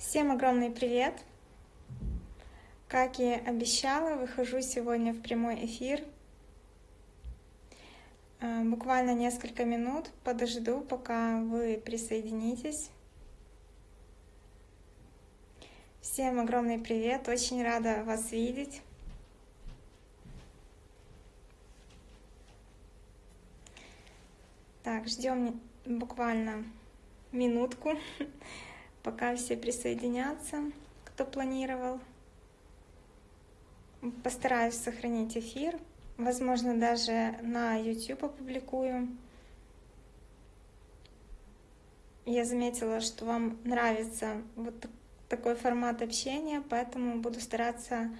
Всем огромный привет! Как и обещала, выхожу сегодня в прямой эфир. Э, буквально несколько минут подожду, пока вы присоединитесь. Всем огромный привет! Очень рада вас видеть. Так, ждем буквально минутку пока все присоединятся, кто планировал. Постараюсь сохранить эфир. Возможно, даже на YouTube опубликую. Я заметила, что вам нравится вот такой формат общения, поэтому буду стараться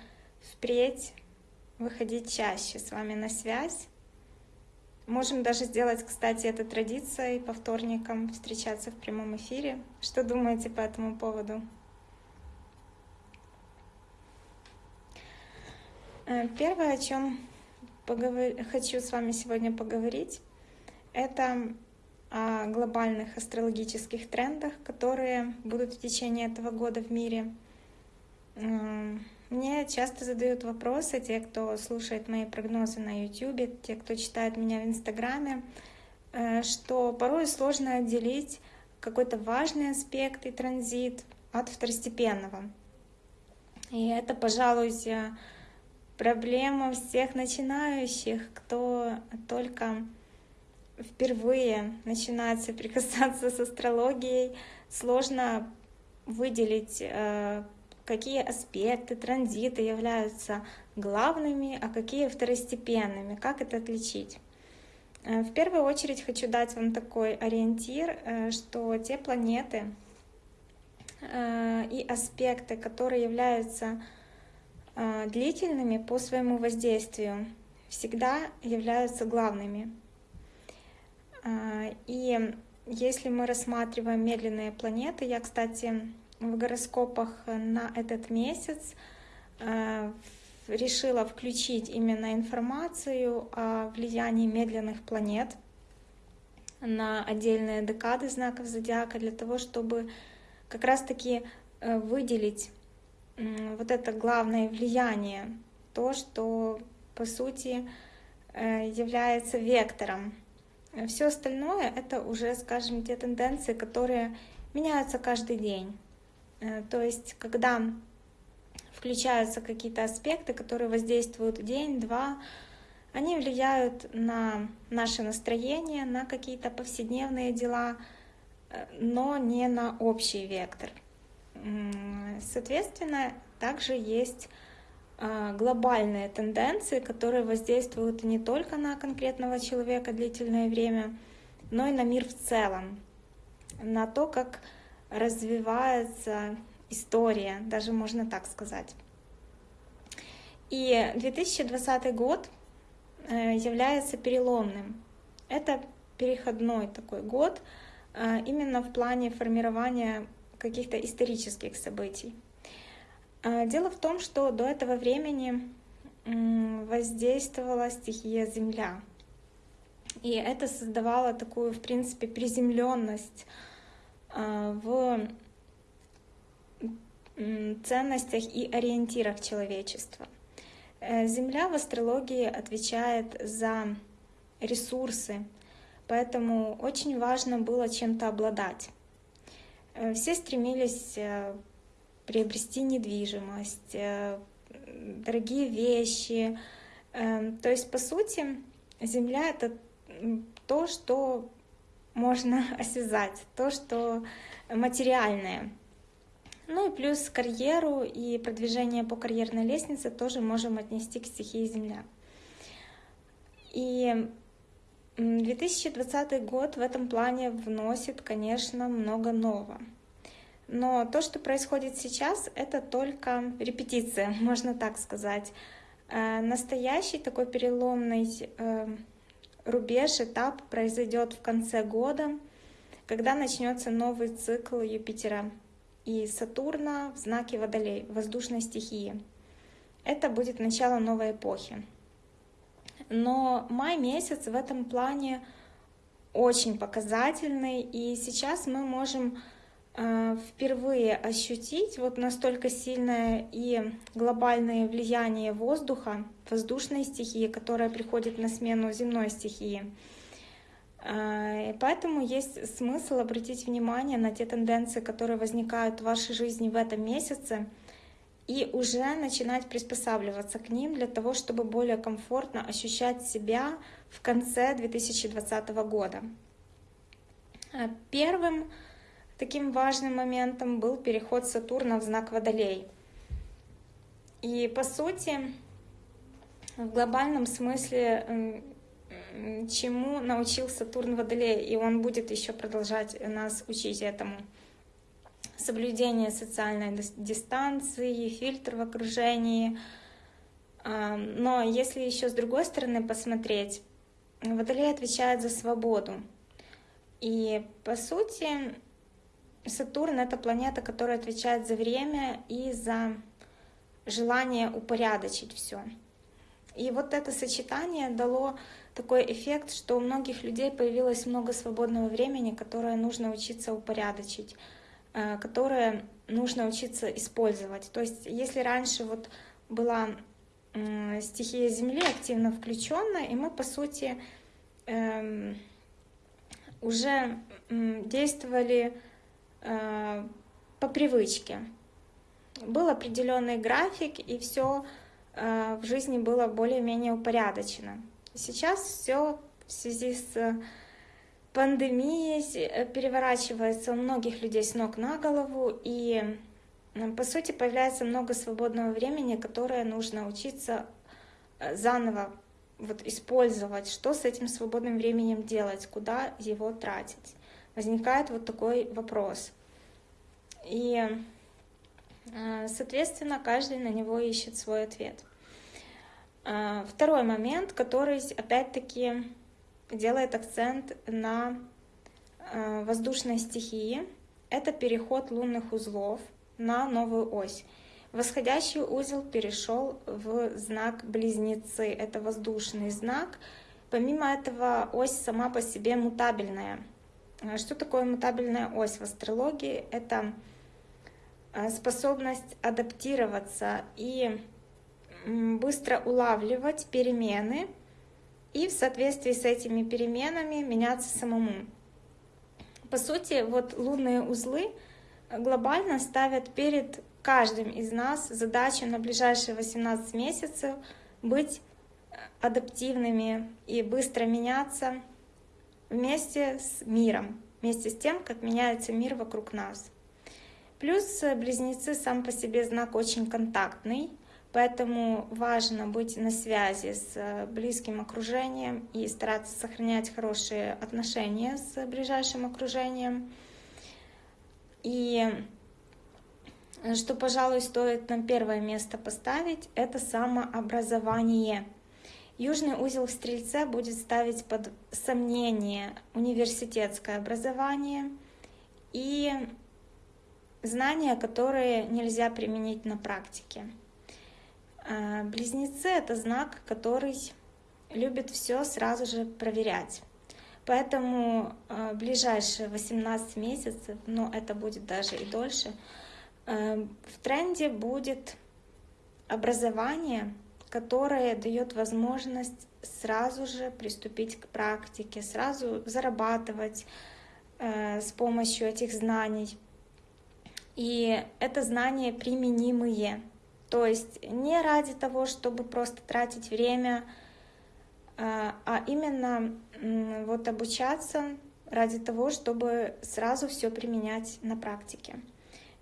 впредь выходить чаще с вами на связь. Можем даже сделать, кстати, это традицией по вторникам встречаться в прямом эфире. Что думаете по этому поводу? Э, первое, о чем поговор... хочу с вами сегодня поговорить, это о глобальных астрологических трендах, которые будут в течение этого года в мире. Мне часто задают вопросы те, кто слушает мои прогнозы на YouTube, те, кто читает меня в Инстаграме, э, что порой сложно отделить какой-то важный аспект и транзит от второстепенного. И это, пожалуй, проблема всех начинающих, кто только впервые начинает соприкасаться с астрологией, сложно выделить э, какие аспекты транзита являются главными, а какие второстепенными, как это отличить. Э, в первую очередь хочу дать вам такой ориентир, э, что те планеты э, и аспекты, которые являются длительными по своему воздействию, всегда являются главными. И если мы рассматриваем медленные планеты, я, кстати, в гороскопах на этот месяц э, решила включить именно информацию о влиянии медленных планет на отдельные декады знаков зодиака для того, чтобы как раз-таки э, выделить вот это главное влияние, то, что по сути э, является вектором. Все остальное это уже, скажем, те тенденции, которые меняются каждый день. Э, то есть, когда включаются какие-то аспекты, которые воздействуют день-два, они влияют на наше настроение, на какие-то повседневные дела, э, но не на общий вектор. Соответственно, также есть э, глобальные тенденции, которые воздействуют не только на конкретного человека длительное время, но и на мир в целом, на то, как развивается история, даже можно так сказать. И 2020 год э, является переломным. Это переходной такой год э, именно в плане формирования каких-то исторических событий. Э, дело в том, что до этого времени воздействовала стихия Земля. И это создавало такую, в принципе, приземленность в ценностях и ориентирах человечества. Э, Земля в астрологии отвечает за ресурсы, поэтому очень важно было чем-то обладать. Э, все стремились э, приобрести недвижимость, дорогие вещи. То есть, по сути, Земля — это то, что можно осязать, то, что материальное. Ну и плюс карьеру и продвижение по карьерной лестнице тоже можем отнести к стихии Земля. И 2020 год в этом плане вносит, конечно, много нового. Но то, что происходит сейчас, это только репетиция, можно так сказать. Э, настоящий такой переломный э, рубеж, этап произойдет в конце года, когда начнется новый цикл Юпитера и Сатурна в знаке Водолей, воздушной стихии. Это будет начало новой эпохи. Но май месяц в этом плане очень показательный, и сейчас мы можем впервые ощутить вот настолько сильное и глобальное влияние воздуха, воздушной стихии, которая приходит на смену земной стихии. Э, поэтому есть смысл обратить внимание на те тенденции, которые возникают в вашей жизни в этом месяце, и уже начинать приспосабливаться к ним для того, чтобы более комфортно ощущать себя в конце 2020 года. Э, первым таким важным моментом был переход Сатурна в знак Водолей. И по сути, в глобальном смысле, чему научил Сатурн Водолей, и он будет еще продолжать нас учить этому. Соблюдение социальной дистанции, фильтр в окружении. А, но если еще с другой стороны посмотреть, Водолей отвечает за свободу. И по сути, Сатурн — это планета, которая отвечает за время и за желание упорядочить все. И вот это сочетание дало такой эффект, что у многих людей появилось много свободного времени, которое нужно учиться упорядочить, э, которое нужно учиться использовать. То есть если раньше вот была стихия Земли активно включена, и мы, по сути, эм, уже действовали по привычке. Был определенный график, и все э, в жизни было более-менее упорядочено. Сейчас все в связи с пандемией э, переворачивается у многих людей с ног на голову, и по сути появляется много свободного времени, которое нужно учиться заново вот использовать, что с этим свободным временем делать, куда его тратить. Возникает вот такой вопрос. И, э, соответственно, каждый на него ищет свой ответ. Э, второй момент, который опять-таки делает акцент на э, воздушной стихии, это переход лунных узлов на новую ось. Восходящий узел перешел в знак Близнецы. Это воздушный знак. Помимо этого, ось сама по себе мутабельная. А что такое мутабельная ось в астрологии? Это а, способность адаптироваться и быстро улавливать перемены и в соответствии с этими переменами меняться самому. По сути, вот лунные узлы глобально ставят перед каждым из нас задача на ближайшие 18 месяцев быть адаптивными и быстро меняться вместе с миром, вместе с тем, как меняется мир вокруг нас. Плюс близнецы сам по себе знак очень контактный, поэтому важно быть на связи с близким окружением и стараться сохранять хорошие отношения с ближайшим окружением. И что, пожалуй, стоит на первое место поставить, это самообразование. Южный узел в Стрельце будет ставить под сомнение университетское образование и знания, которые нельзя применить на практике. А, близнецы — это знак, который любит все сразу же проверять. Поэтому а, ближайшие 18 месяцев, но это будет даже и дольше, Эм, в тренде будет образование, которое дает возможность сразу же приступить к практике, сразу зарабатывать э, с помощью этих знаний. И это знания применимые. То есть не ради того, чтобы просто тратить время, э, а именно вот обучаться ради того, чтобы сразу все применять на практике.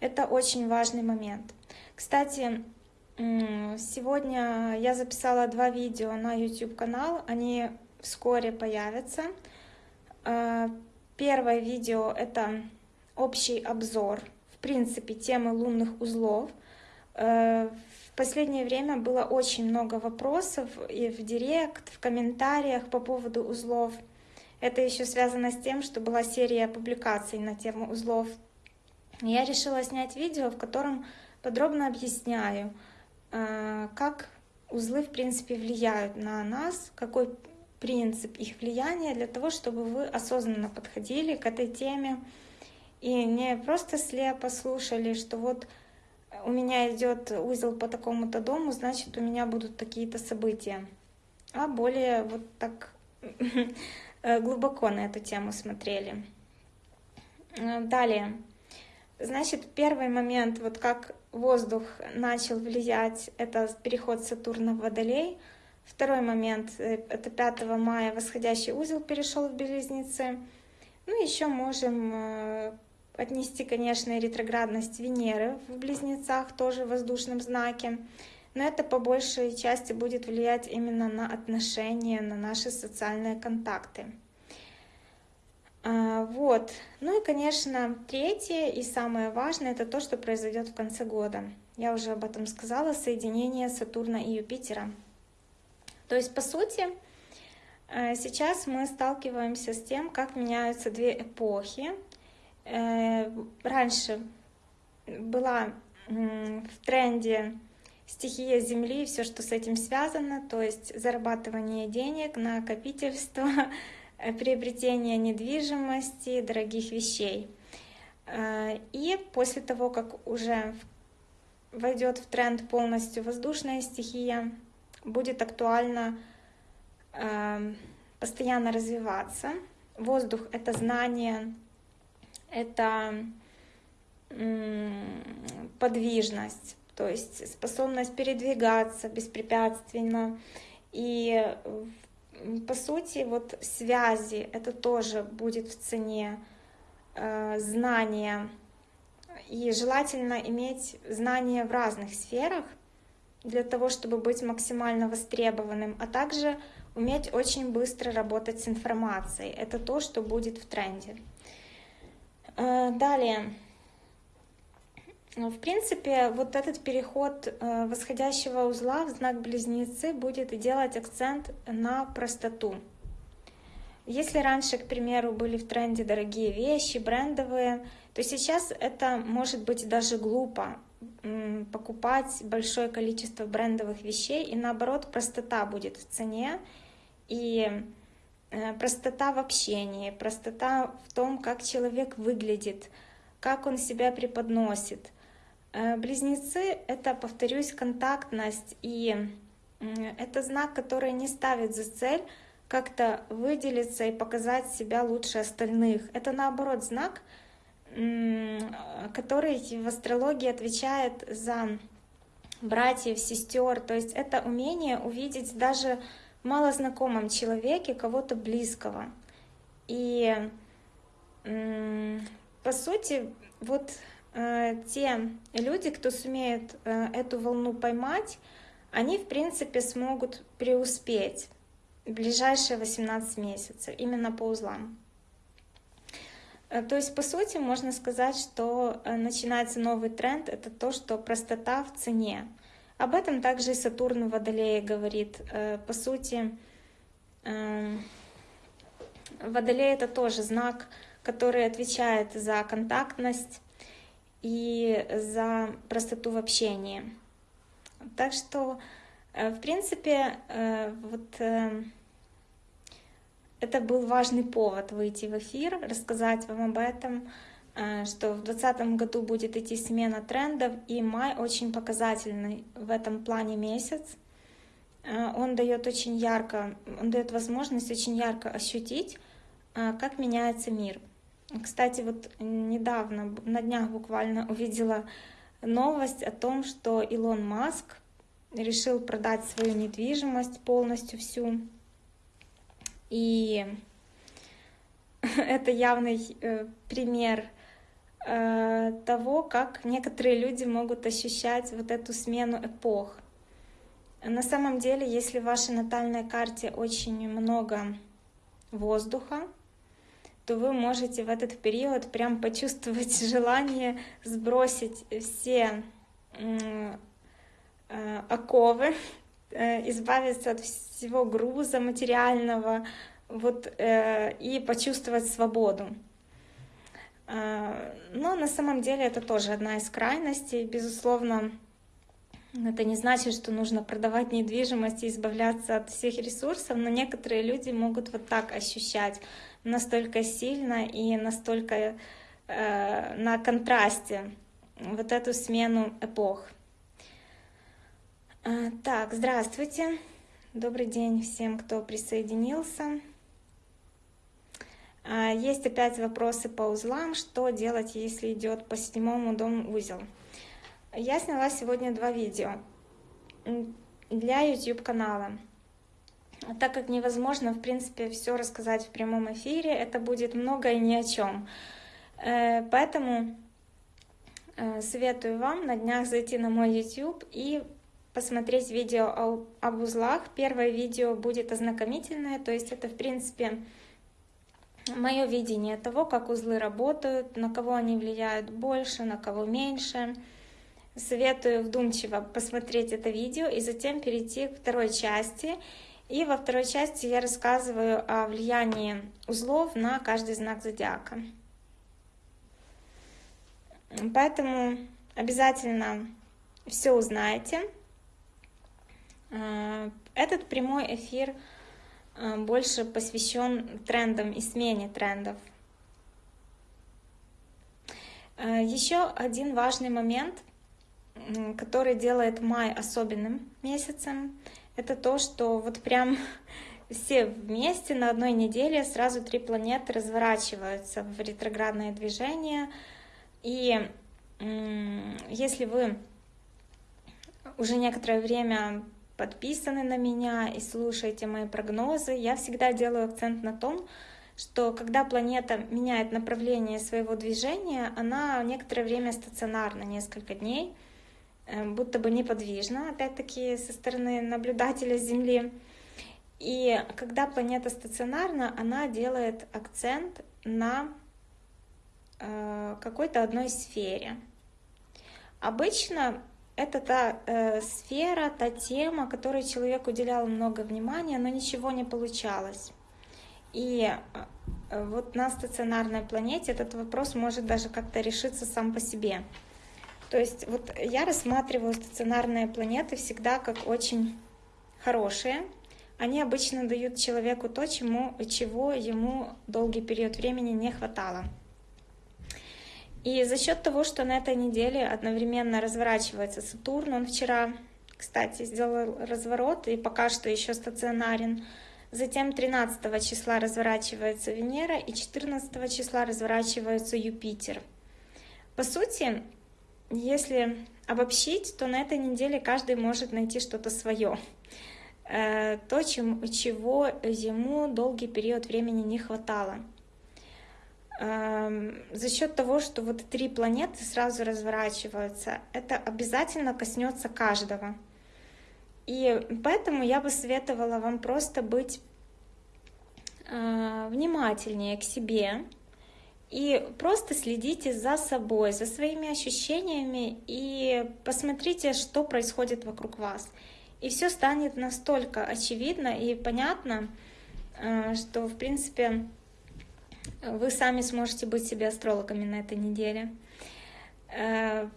Это очень важный момент. Кстати, сегодня я записала два видео на YouTube-канал, они вскоре появятся. А, первое видео — это общий обзор, в принципе, темы лунных узлов. А, в последнее время было очень много вопросов и в директ, в комментариях по поводу узлов. Это еще связано с тем, что была серия публикаций на тему узлов я решила снять видео, в котором подробно объясняю, э, как узлы, в принципе, влияют на нас, какой принцип их влияния, для того, чтобы вы осознанно подходили к этой теме и не просто слепо слушали, что вот у меня идет узел по такому-то дому, значит, у меня будут такие-то события, а более вот так глубоко на эту тему смотрели. Далее. Значит, первый момент, вот как воздух начал влиять, это переход Сатурна в Водолей. Второй момент, э, это 5 мая восходящий узел перешел в Близнецы. Ну, еще можем э, отнести, конечно, ретроградность Венеры в Близнецах, тоже в воздушном знаке. Но это по большей части будет влиять именно на отношения, на наши социальные контакты. А, вот. Ну и, конечно, третье и самое важное, это то, что произойдет в конце года. Я уже об этом сказала, соединение Сатурна и Юпитера. То есть, по сути, э, сейчас мы сталкиваемся с тем, как меняются две эпохи. Э, раньше была в тренде стихия Земли и все, что с этим связано, то есть зарабатывание денег, накопительство, приобретения недвижимости, дорогих вещей. Э, и после того, как уже войдет в тренд полностью воздушная стихия, будет актуально э, постоянно развиваться. Воздух — это знание, это подвижность, то есть способность передвигаться беспрепятственно. И по сути, вот связи, это тоже будет в цене, э, знания. И желательно иметь знания в разных сферах для того, чтобы быть максимально востребованным, а также уметь очень быстро работать с информацией. Это то, что будет в тренде. Э, далее. В принципе, вот этот переход э, восходящего узла в знак Близнецы будет делать акцент на простоту. Если раньше, к примеру, были в тренде дорогие вещи, брендовые, то сейчас это может быть даже глупо покупать большое количество брендовых вещей, и наоборот, простота будет в цене, и э, простота в общении, простота в том, как человек выглядит, как он себя преподносит — близнецы — это, повторюсь, контактность, и это знак, который не ставит за цель как-то выделиться и показать себя лучше остальных. Это, наоборот, знак, который в астрологии отвечает за братьев, сестер. То есть это умение увидеть даже в малознакомом человеке кого-то близкого. И по сути, вот Э, те люди, кто сумеет э, эту волну поймать, они, в принципе, смогут преуспеть в ближайшие 18 месяцев, именно по узлам. Э, то есть, по сути, можно сказать, что начинается новый тренд — это то, что простота в цене. Об этом также и Сатурн в Водолее говорит. По сути, Водолей — это тоже знак, который отвечает за контактность, и за простоту в общении. Так что, э, в принципе, э, вот э, это был важный повод выйти в эфир, рассказать вам об этом, что в 2020 году будет идти смена трендов, и май очень показательный в этом плане месяц. Он дает очень ярко, он дает возможность очень ярко ощутить, как меняется мир. Кстати, вот недавно, на днях буквально увидела новость о том, что Илон Маск решил продать свою недвижимость полностью всю. И это явный э, пример э, того, как некоторые люди могут ощущать вот эту смену эпох. На самом деле, если в вашей натальной карте очень много воздуха, то вы можете в этот период прям почувствовать желание сбросить все э, оковы, э, избавиться от всего груза материального вот, э, и почувствовать свободу. Но на самом деле это тоже одна из крайностей. Безусловно, это не значит, что нужно продавать недвижимость и избавляться от всех ресурсов, но некоторые люди могут вот так ощущать настолько сильно и настолько э, на контрасте вот эту смену эпох. Э, так, здравствуйте. Добрый день всем, кто присоединился. Э, есть опять вопросы по узлам. Что делать, если идет по седьмому дому узел? Я сняла сегодня два видео для YouTube канала. Так как невозможно, в принципе, все рассказать в прямом эфире, это будет много и ни о чем. Э, поэтому э, советую вам на днях зайти на мой YouTube и посмотреть видео об узлах. Первое видео будет ознакомительное, то есть это, в принципе, мое видение того, как узлы работают, на кого они влияют больше, на кого меньше. Советую вдумчиво посмотреть это видео и затем перейти к второй части. И во второй части я рассказываю о влиянии узлов на каждый знак зодиака. Поэтому обязательно все узнаете. Э, этот прямой эфир э, больше посвящен трендам и смене трендов. Э, Еще один важный момент, который делает май особенным месяцем, это то, что вот прям все вместе на одной неделе сразу три планеты разворачиваются в ретроградное движение. И если вы уже некоторое время подписаны на меня и слушаете мои прогнозы, я всегда делаю акцент на том, что когда планета меняет направление своего движения, она некоторое время стационарна, несколько дней, будто бы неподвижна, опять-таки со стороны наблюдателя с Земли. И когда планета стационарна, она делает акцент на э, какой-то одной сфере. Обычно это та э, сфера, та тема, которой человек уделял много внимания, но ничего не получалось. И э, вот на стационарной планете этот вопрос может даже как-то решиться сам по себе. То есть вот я рассматриваю стационарные планеты всегда как очень хорошие. Они обычно дают человеку то, чему, чего ему долгий период времени не хватало. И за счет того, что на этой неделе одновременно разворачивается Сатурн, он вчера, кстати, сделал разворот и пока что еще стационарен. Затем 13 числа разворачивается Венера и 14 числа разворачивается Юпитер. По сути, если обобщить, то на этой неделе каждый может найти что-то свое. Э, то, чем, чего ему долгий период времени не хватало за счет того, что вот три планеты сразу разворачиваются, это обязательно коснется каждого. И поэтому я бы советовала вам просто быть э, внимательнее к себе и просто следите за собой, за своими ощущениями и посмотрите, что происходит вокруг вас. И все станет настолько очевидно и понятно, э, что в принципе вы сами сможете быть себе астрологами на этой неделе. Э,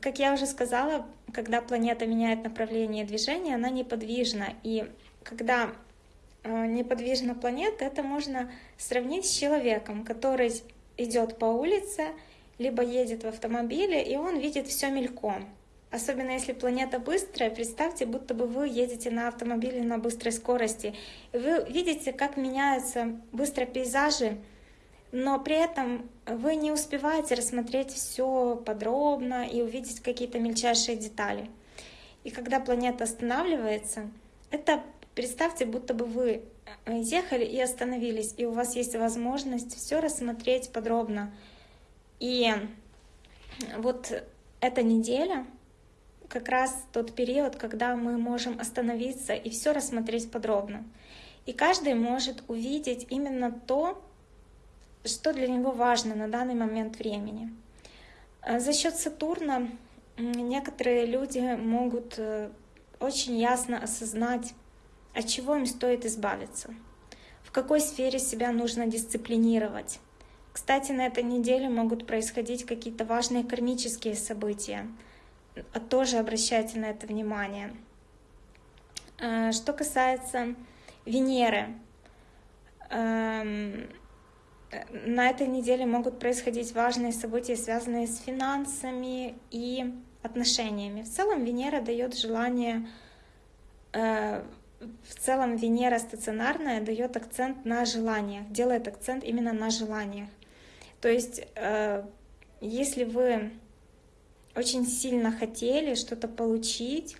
как я уже сказала, когда планета меняет направление движения, она неподвижна. И когда э, неподвижна планета, это можно сравнить с человеком, который идет по улице, либо едет в автомобиле, и он видит все мельком. Особенно если планета быстрая, представьте, будто бы вы едете на автомобиле на быстрой скорости. И вы видите, как меняются быстро пейзажи, но при этом вы не успеваете рассмотреть все подробно и увидеть какие-то мельчайшие детали. И когда планета останавливается, это представьте, будто бы вы э, ехали и остановились, и у вас есть возможность все рассмотреть подробно. И вот эта неделя как раз тот период, когда мы можем остановиться и все рассмотреть подробно. И каждый может увидеть именно то, что для него важно на данный момент времени. Э, за счет Сатурна некоторые люди могут э, очень ясно осознать, от чего им стоит избавиться, в какой сфере себя нужно дисциплинировать. Кстати, на этой неделе могут происходить какие-то важные кармические события. Э, тоже обращайте на это внимание. Что касается Венеры, эм, на этой неделе могут происходить важные события, связанные с финансами и отношениями. В целом Венера дает желание, э, в целом Венера стационарная дает акцент на желаниях, делает акцент именно на желаниях. То есть, э, если вы очень сильно хотели что-то получить,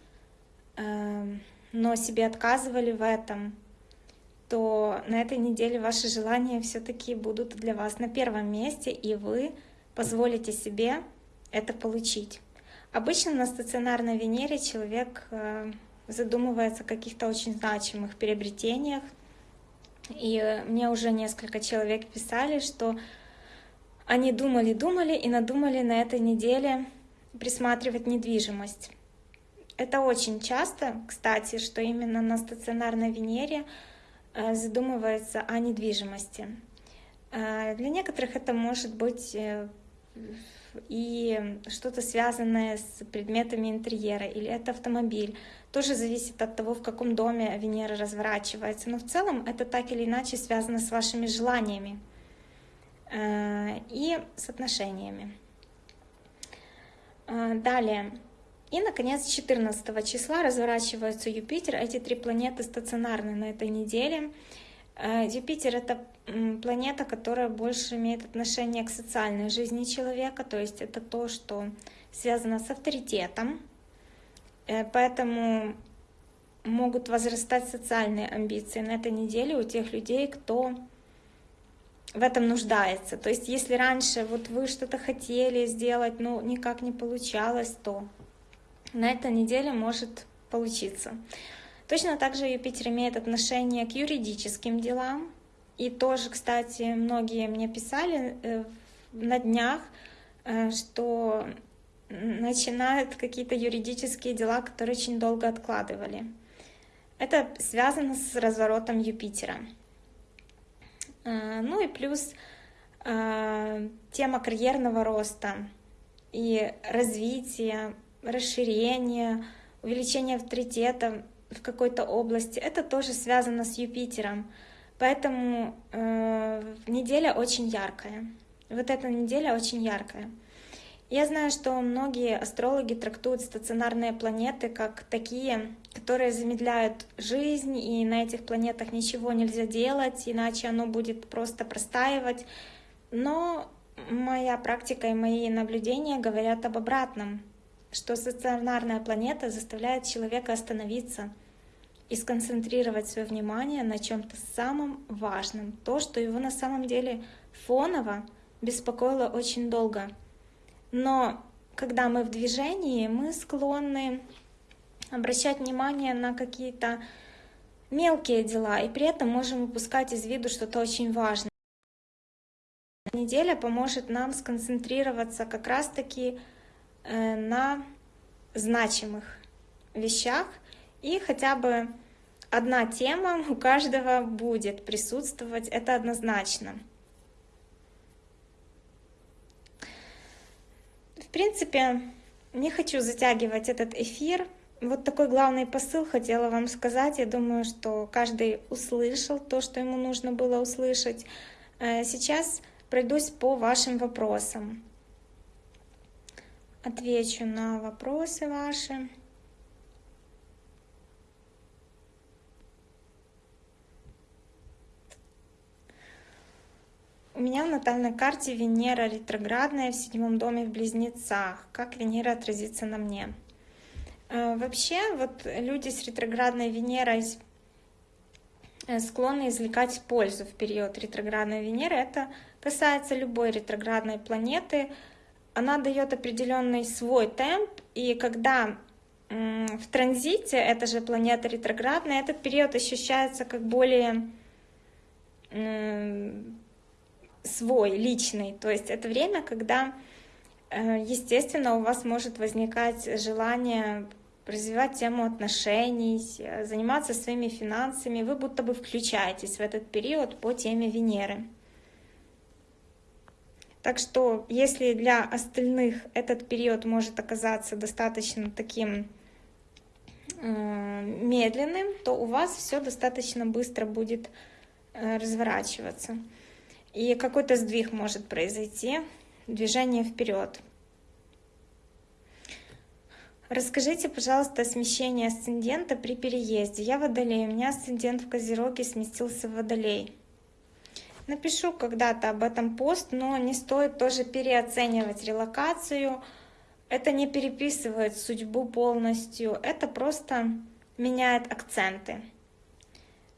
э, но себе отказывали в этом, то на этой неделе ваши желания все-таки будут для вас на первом месте, и вы позволите себе это получить. Обычно на стационарной Венере человек э, задумывается о каких-то очень значимых приобретениях, и мне уже несколько человек писали, что они думали-думали и надумали на этой неделе присматривать недвижимость. Это очень часто, кстати, что именно на стационарной Венере Э, задумывается о недвижимости. Э, для некоторых это может быть э, и что-то связанное с предметами интерьера, или это автомобиль. Тоже зависит от того, в каком доме Венера разворачивается. Но в целом это так или иначе связано с вашими желаниями и с отношениями. Далее. И, наконец, 14 числа разворачивается Юпитер. Эти три планеты стационарны на этой неделе. Э, Юпитер — это планета, которая больше имеет отношение к социальной жизни человека, то есть это то, что связано с авторитетом. Э, поэтому могут возрастать социальные амбиции на этой неделе у тех людей, кто в этом нуждается. То есть если раньше вот вы что-то хотели сделать, но никак не получалось, то на этой неделе может получиться. Точно так же Юпитер имеет отношение к юридическим делам. И тоже, кстати, многие мне писали э, на днях, э, что начинают какие-то юридические дела, которые очень долго откладывали. Это связано с разворотом Юпитера. Э, ну и плюс тема карьерного роста и развития расширение, увеличение авторитета в какой-то области, это тоже связано с Юпитером. Поэтому э, неделя очень яркая. Вот эта неделя очень яркая. Я знаю, что многие астрологи трактуют стационарные планеты как такие, которые замедляют жизнь, и на этих планетах ничего нельзя делать, иначе оно будет просто простаивать. Но моя практика и мои наблюдения говорят об обратном что стационарная планета заставляет человека остановиться и сконцентрировать свое внимание на чем-то самом важном, то, что его на самом деле фоново беспокоило очень долго. Но когда мы в движении, мы склонны обращать внимание на какие-то мелкие дела, и при этом можем упускать из виду что-то очень важное. Неделя поможет нам сконцентрироваться как раз-таки на значимых вещах, и хотя бы одна тема у каждого будет присутствовать, это однозначно. В принципе, не хочу затягивать этот эфир. Вот такой главный посыл хотела вам сказать. Я думаю, что каждый услышал то, что ему нужно было услышать. Э, сейчас пройдусь по вашим вопросам отвечу на вопросы ваши. У меня в натальной карте Венера ретроградная в седьмом доме в Близнецах. Как Венера отразится на мне? Э, вообще, вот люди с ретроградной Венерой э, склонны извлекать пользу в период ретроградной Венеры. Это касается любой ретроградной планеты, она дает определенный свой темп, и когда в транзите, это же планета ретроградная, этот период ощущается как более свой, личный. То есть это время, когда, э, естественно, у вас может возникать желание развивать тему отношений, заниматься своими финансами. Вы будто бы включаетесь в этот период по теме Венеры. Так что, если для остальных этот период может оказаться достаточно таким э, медленным, то у вас все достаточно быстро будет э, разворачиваться. и какой-то сдвиг может произойти, движение вперед. Расскажите, пожалуйста, о смещении асцендента при переезде. Я водолей, у меня асцендент в Козероге сместился в Водолей. Напишу когда-то об этом пост, но не стоит тоже переоценивать релокацию. Это не переписывает судьбу полностью, это просто меняет акценты.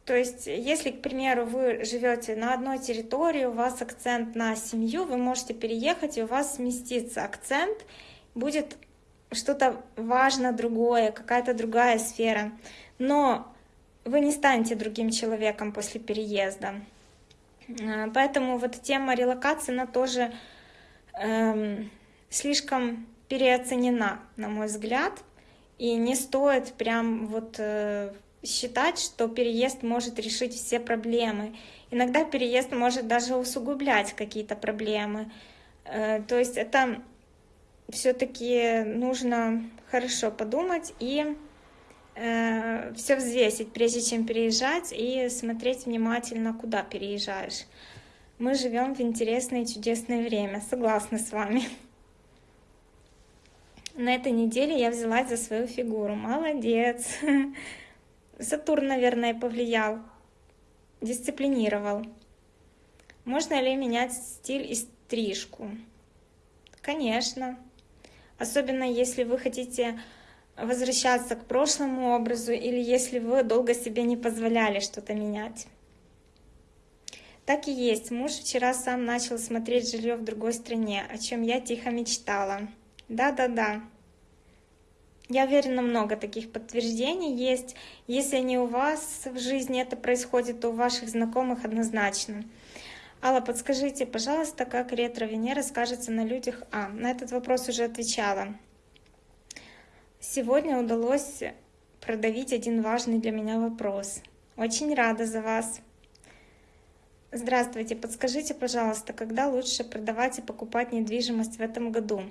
То есть, если, к примеру, вы живете на одной территории, у вас акцент на семью, вы можете переехать, и у вас сместится акцент, будет что-то важно другое, какая-то другая сфера. Но вы не станете другим человеком после переезда. А, поэтому вот тема релокации, она тоже эм, слишком переоценена, на мой взгляд, и не стоит прям вот э, считать, что переезд может решить все проблемы. Иногда переезд может даже усугублять какие-то проблемы. Э, то есть это все-таки нужно хорошо подумать и э, все взвесить, прежде чем переезжать, и смотреть внимательно, куда переезжаешь. Мы живем в интересное и чудесное время, согласна с вами. На этой неделе я взялась за свою фигуру. Молодец. Сатурн, наверное, повлиял, дисциплинировал. Можно ли менять стиль и стрижку? Конечно. Особенно если вы хотите возвращаться к прошлому образу или если вы долго себе не позволяли что-то менять. Так и есть. Муж вчера сам начал смотреть жилье в другой стране, о чем я тихо мечтала. Да-да-да. Я уверена, много таких подтверждений есть. Если не у вас в жизни это происходит, то у ваших знакомых однозначно. Алла, подскажите, пожалуйста, как ретро-Венера скажется на людях? А, на этот вопрос уже отвечала. Сегодня удалось продавить один важный для меня вопрос. Очень рада за вас. Здравствуйте, подскажите, пожалуйста, когда лучше продавать и покупать недвижимость в этом году?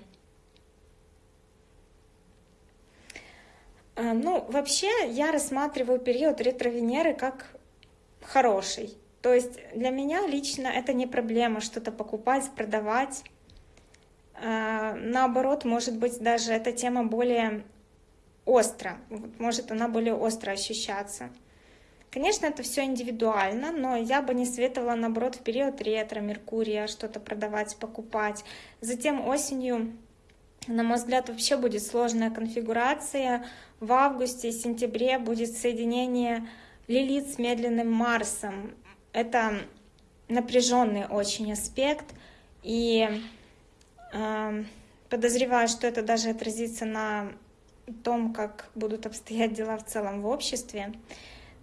А, ну, вообще я рассматриваю период ретро-Венеры как хороший. То есть для меня лично это не проблема что-то покупать, продавать. А, наоборот, может быть, даже эта тема более остро, может она более остро ощущаться. Конечно, это все индивидуально, но я бы не советовала, наоборот, в период ретро, Меркурия что-то продавать, покупать. Затем осенью, на мой взгляд, вообще будет сложная конфигурация. В августе и сентябре будет соединение Лилит с медленным Марсом. Это напряженный очень аспект, и э, подозреваю, что это даже отразится на том, как будут обстоять дела в целом в обществе.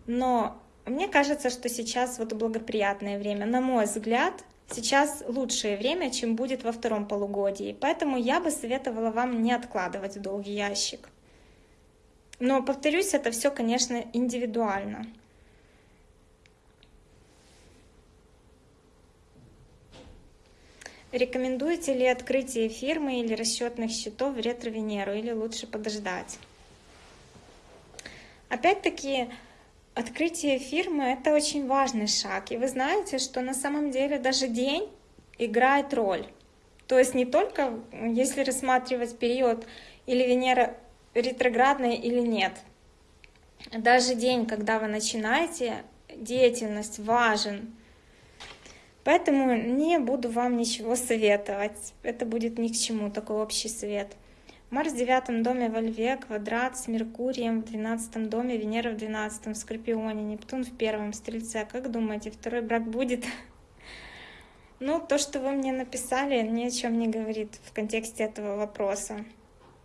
Но мне кажется, что сейчас вот благоприятное время. На мой взгляд, сейчас лучшее время, чем будет во втором полугодии. Поэтому я бы советовала вам не откладывать в долгий ящик. Но, повторюсь, это все, конечно, индивидуально. Рекомендуете ли открытие фирмы или расчетных счетов в ретро-Венеру или лучше подождать? Опять-таки, открытие фирмы — это очень важный шаг. И вы знаете, что на самом деле даже день играет роль. То есть не только если рассматривать период или Венера ретроградная или нет. Даже день, когда вы начинаете деятельность, важен. Поэтому не буду вам ничего советовать. Это будет ни к чему, такой общий совет. Марс в девятом доме во Льве, квадрат с Меркурием в двенадцатом доме, Венера в двенадцатом, Скорпионе, Нептун в первом, Стрельце. Как думаете, второй брак будет? Ну, то, что вы мне написали, ни о чем не говорит в контексте этого вопроса.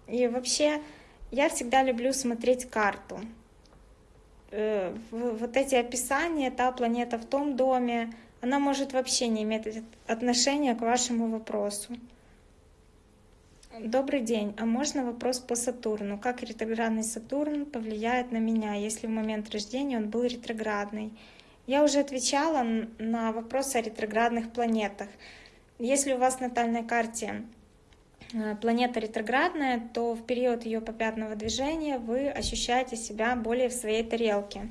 И вообще, я всегда люблю смотреть карту. Э, вот эти описания, та планета в том доме, она может вообще не иметь отношения к вашему вопросу. Добрый день, а можно вопрос по Сатурну? Как ретроградный Сатурн повлияет на меня, если в момент рождения он был ретроградный? Я уже отвечала на вопрос о ретроградных планетах. Если у вас в натальной карте э, планета ретроградная, то в период ее попятного движения вы ощущаете себя более в своей тарелке.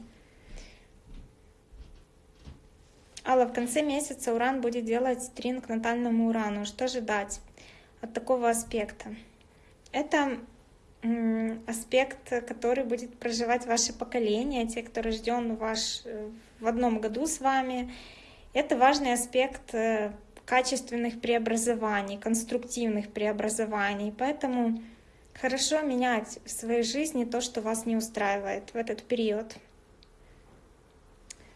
Алла, в конце месяца Уран будет делать трин к натальному Урану. Что ожидать от такого аспекта? Это аспект, который будет проживать ваше поколение, те, кто рожден ваш, э, в одном году с вами. Это важный аспект э, качественных преобразований, конструктивных преобразований. Поэтому хорошо менять в своей жизни то, что вас не устраивает в этот период.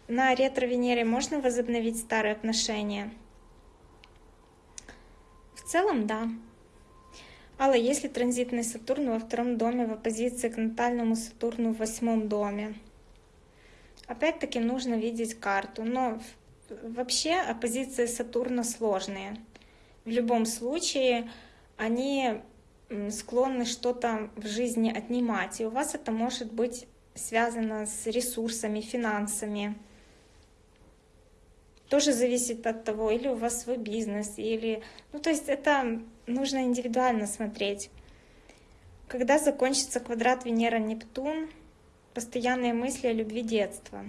На ретро-Венере можно возобновить старые отношения? В целом, да. Алла, если транзитный Сатурн во втором доме в оппозиции к натальному Сатурну в восьмом доме? Опять-таки нужно видеть карту, но вообще оппозиции Сатурна сложные. В любом случае они склонны что-то в жизни отнимать, и у вас это может быть связано с ресурсами, финансами. Тоже зависит от того, или у вас свой бизнес, или... Ну, то есть это нужно индивидуально смотреть. Когда закончится квадрат Венера-Нептун, постоянные мысли о любви детства.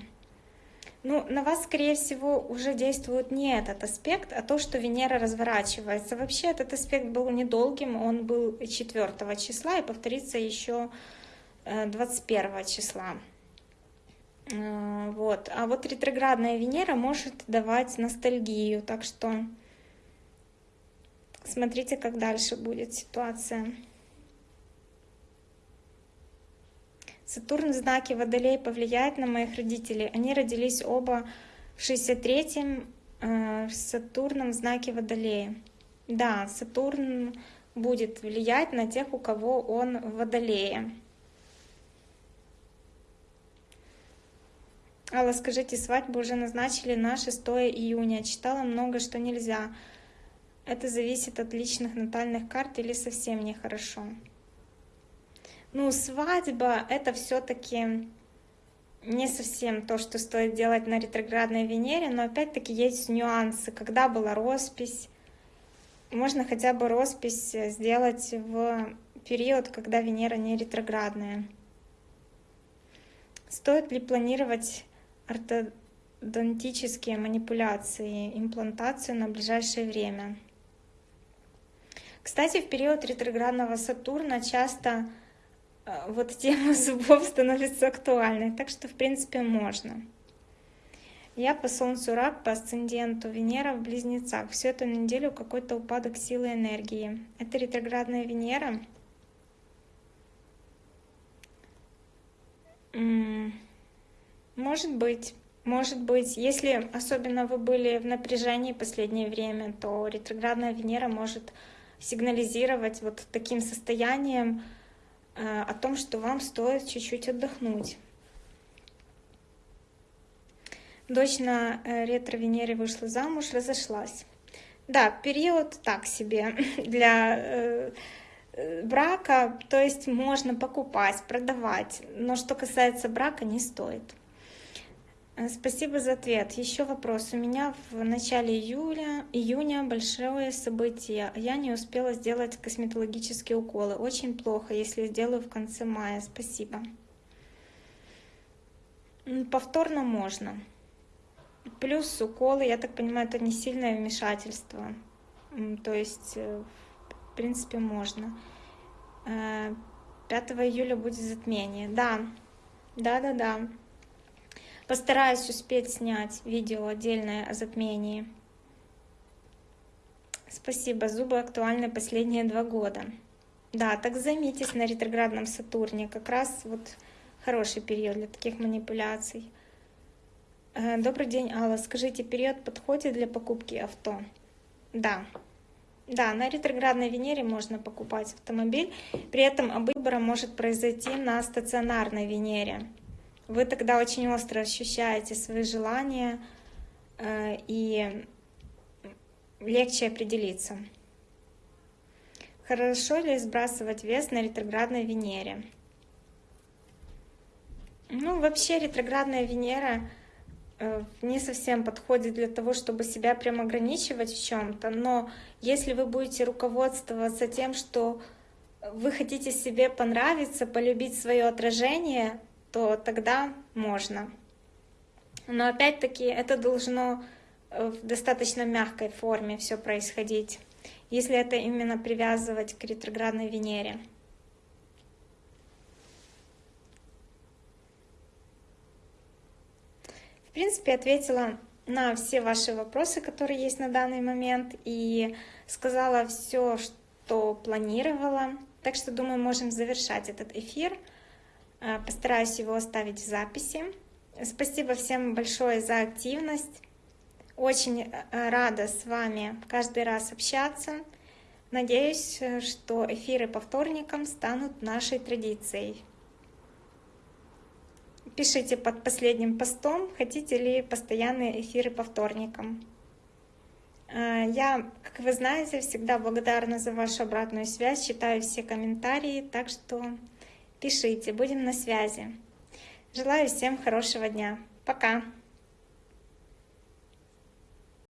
Ну, на вас, скорее всего, уже действует не этот аспект, а то, что Венера разворачивается. Вообще этот аспект был недолгим, он был 4 числа и повторится еще 21 э, числа. Э, вот. А вот ретроградная Венера может давать ностальгию, так что Смотрите, как дальше будет ситуация. Сатурн в знаке Водолей повлияет на моих родителей. Они родились оба в 63-м э, Сатурном знаке Водолея. Да, Сатурн будет влиять на тех, у кого он в Водолее. Алла, скажите, свадьбу уже назначили на 6 июня. Читала много, что нельзя. Это зависит от личных натальных карт или совсем нехорошо. Ну, свадьба — это все таки не совсем то, что стоит делать на ретроградной Венере, но опять-таки есть нюансы. Когда была роспись, можно хотя бы роспись сделать в период, когда Венера не ретроградная. Стоит ли планировать ортодонтические манипуляции, имплантацию на ближайшее время? Кстати, в период ретроградного Сатурна часто э, вот тема зубов становится актуальной, так что, в принципе, можно. Я по Солнцу рак, по асценденту Венера в Близнецах. Все это на неделю какой-то упадок силы энергии. Это ретроградная Венера. Может быть. Может быть, если особенно вы были в напряжении последнее время, то ретроградная Венера может сигнализировать вот таким состоянием э, о том, что вам стоит чуть-чуть отдохнуть. Дочь на э, ретро-Венере вышла замуж, разошлась. Да, период так себе для э, брака, то есть можно покупать, продавать, но что касается брака, не стоит. Э, спасибо за ответ. Еще вопрос. У меня в начале июля, июня большое событие. Я не успела сделать косметологические уколы. Очень плохо, если сделаю в конце мая. Спасибо. Повторно можно. Плюс уколы, я так понимаю, это не сильное вмешательство. То есть, э, в принципе, можно. 5 э, июля будет затмение. Да, да-да-да. Постараюсь успеть снять видео отдельное о затмении. Спасибо, зубы актуальны последние два года. Да, так займитесь на ретроградном Сатурне. Как раз вот хороший период для таких манипуляций. Э, добрый день, Алла. Скажите, период подходит для покупки авто? Да. Да, на ретроградной Венере можно покупать автомобиль. При этом выбор может произойти на стационарной Венере вы тогда очень остро ощущаете свои желания э, и легче определиться. Хорошо ли сбрасывать вес на ретроградной Венере? Ну, вообще ретроградная Венера э, не совсем подходит для того, чтобы себя прям ограничивать в чем-то, но если вы будете руководствоваться тем, что вы хотите себе понравиться, полюбить свое отражение, то тогда можно. Но опять-таки это должно в достаточно мягкой форме все происходить, если это именно привязывать к ретроградной Венере. В принципе, ответила на все ваши вопросы, которые есть на данный момент, и сказала все, что планировала. Так что, думаю, можем завершать этот эфир. Э, постараюсь его оставить в записи. Спасибо всем большое за активность. Очень э, рада с вами каждый раз общаться. Надеюсь, что эфиры по вторникам станут нашей традицией. Пишите под последним постом, хотите ли постоянные эфиры по вторникам. Э, я, как вы знаете, всегда благодарна за вашу обратную связь, читаю все комментарии, так что пишите, будем на связи. Желаю всем хорошего дня. Пока!